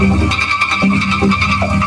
あっ。